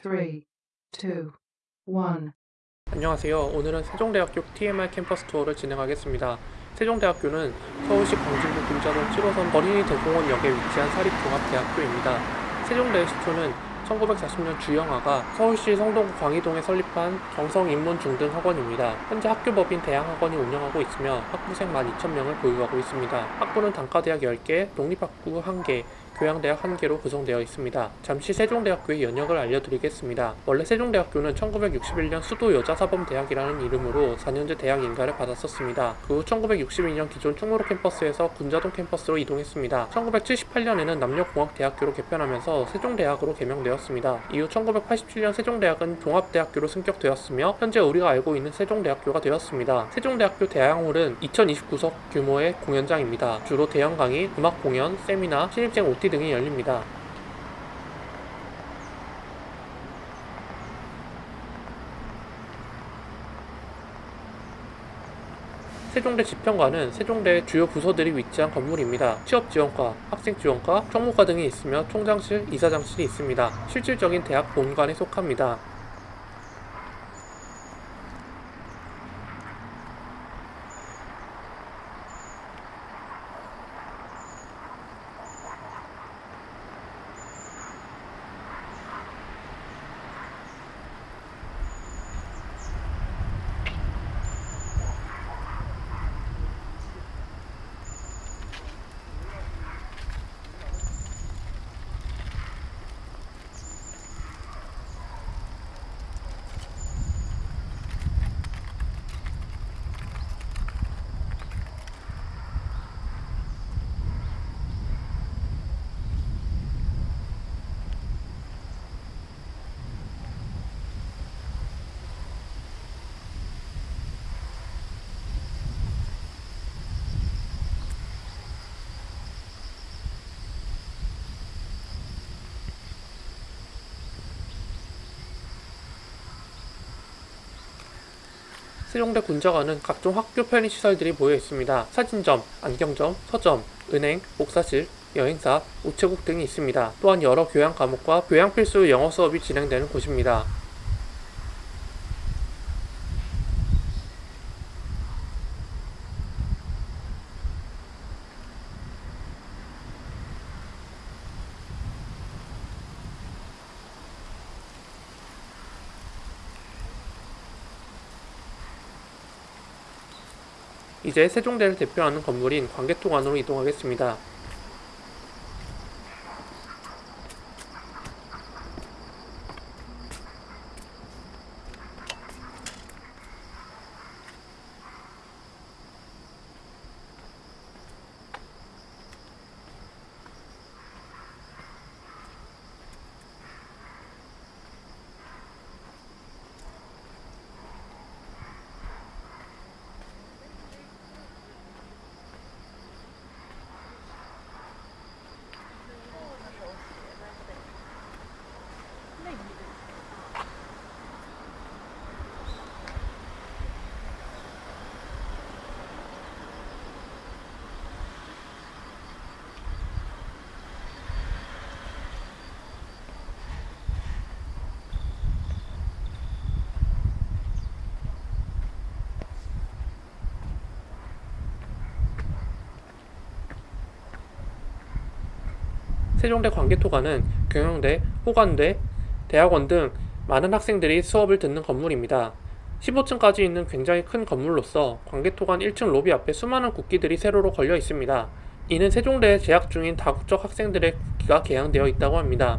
three, two, one. 안녕하세요. 오늘은 세종대학교 TMI 캠퍼스 투어를 진행하겠습니다. 세종대학교는 서울시 광진구 금자동 7호선 어린이 대공원역에 위치한 사립종합대학교입니다. 세종대 시초는 1940년 주영아가 서울시 성동구 광희동에 설립한 경성인문중등 학원입니다. 현재 학교법인 대양학원이 운영하고 있으며 학부생 12,000명을 보유하고 있습니다. 학부는 단과대학 10개, 독립학부 1개, 교양대학 1개로 구성되어 있습니다. 잠시 세종대학교의 연역을 알려드리겠습니다. 원래 세종대학교는 1961년 수도여자사범대학이라는 이름으로 4년제 대학 인가를 받았었습니다. 그 후 1962년 기존 충무로 캠퍼스에서 군자동 캠퍼스로 이동했습니다. 1978년에는 남녀공학대학교로 개편하면서 세종대학으로 개명되었습니다. 이후 1987년 세종대학은 종합대학교로 승격되었으며 현재 우리가 알고 있는 세종대학교가 되었습니다. 세종대학교 대학홀은 2029석 규모의 공연장입니다. 주로 대형 강의, 음악 공연, 세미나, 신입생 OT 등이 열립니다. 세종대 지평관은 세종대의 주요 부서들이 위치한 건물입니다. 취업지원과, 학생지원과, 총무과 등이 있으며 총장실, 이사장실이 있습니다. 실질적인 대학 본관에 속합니다. 세종대 군자관은 각종 학교 편의 시설들이 모여 있습니다. 사진점, 안경점, 서점, 은행, 목사실, 여행사, 우체국 등이 있습니다. 또한 여러 교양 과목과 교양 필수 영어 수업이 진행되는 곳입니다. 이제 세종대를 대표하는 건물인 광개토관으로 이동하겠습니다. 세종대 광개토관은 경영대, 호관대, 대학원 등 많은 학생들이 수업을 듣는 건물입니다. 15층까지 있는 굉장히 큰 건물로서 광개토관 1층 로비 앞에 수많은 국기들이 세로로 걸려 있습니다. 이는 세종대에 재학 중인 다국적 학생들의 국기가 개양되어 있다고 합니다.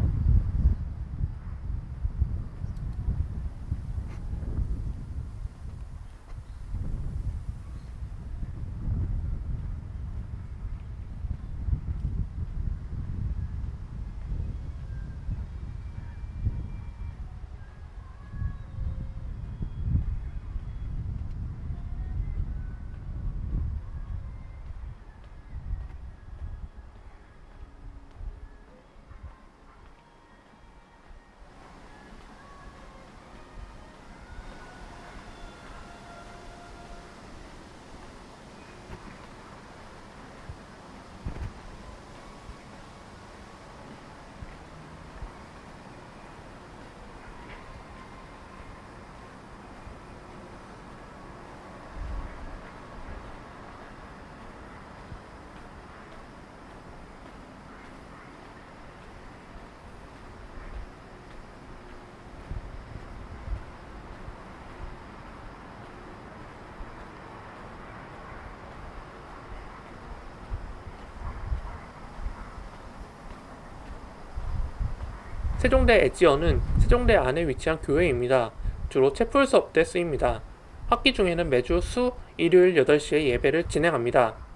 세종대 엣지어는 세종대 안에 위치한 교회입니다. 주로 채플 수업 때 쓰입니다. 학기 중에는 매주 수 일요일 8시에 예배를 진행합니다.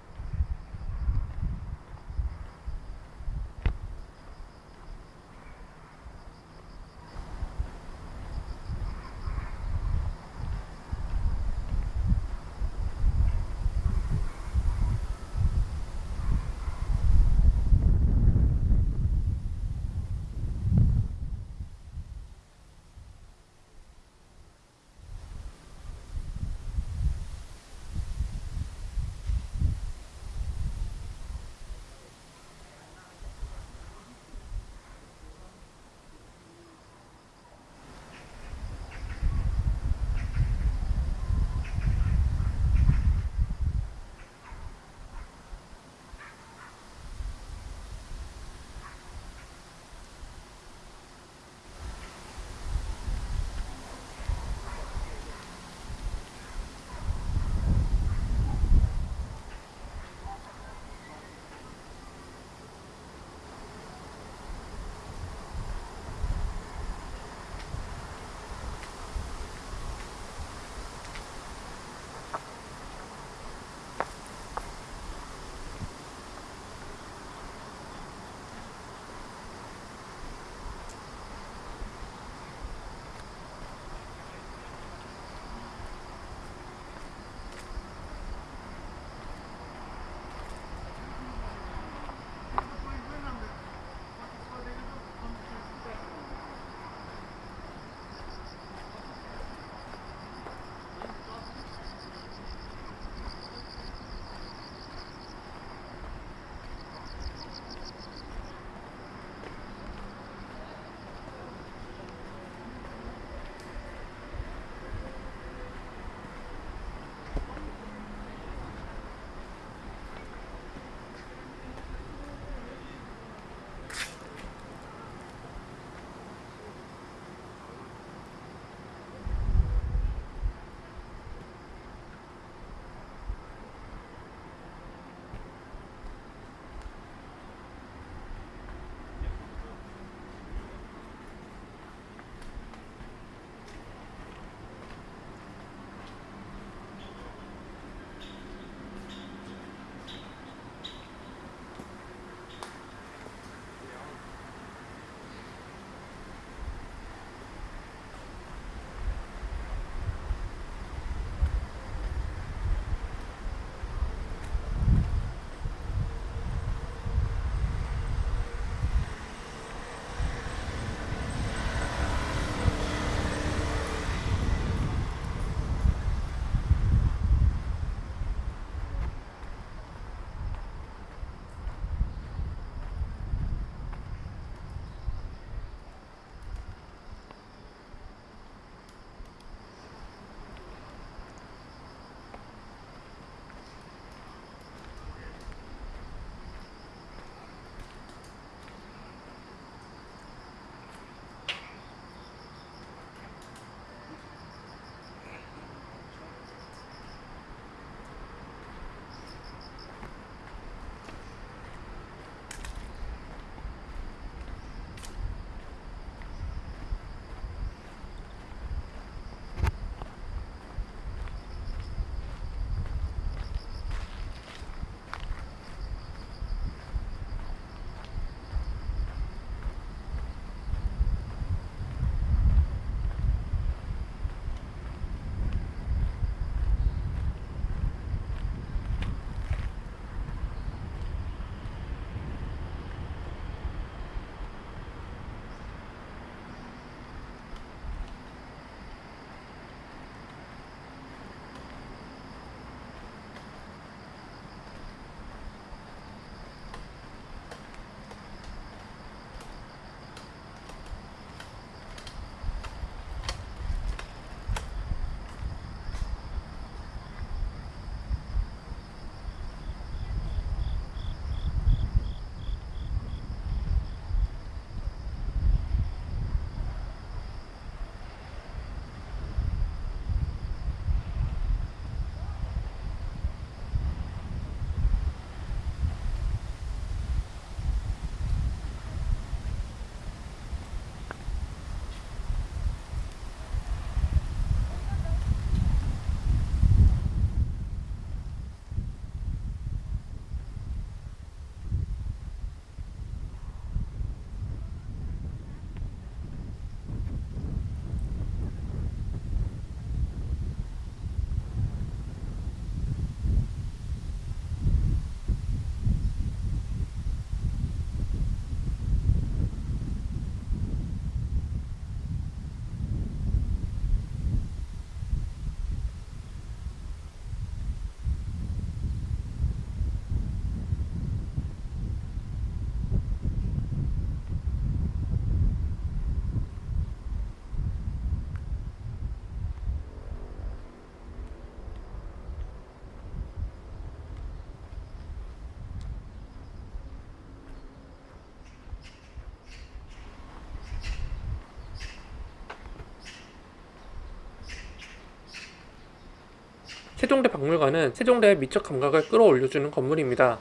세종대 박물관은 세종대의 미적 감각을 끌어올려주는 건물입니다.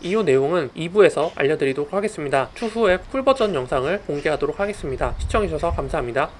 이후 내용은 2부에서 알려드리도록 하겠습니다. 추후에 풀버전 영상을 공개하도록 하겠습니다. 시청해주셔서 감사합니다.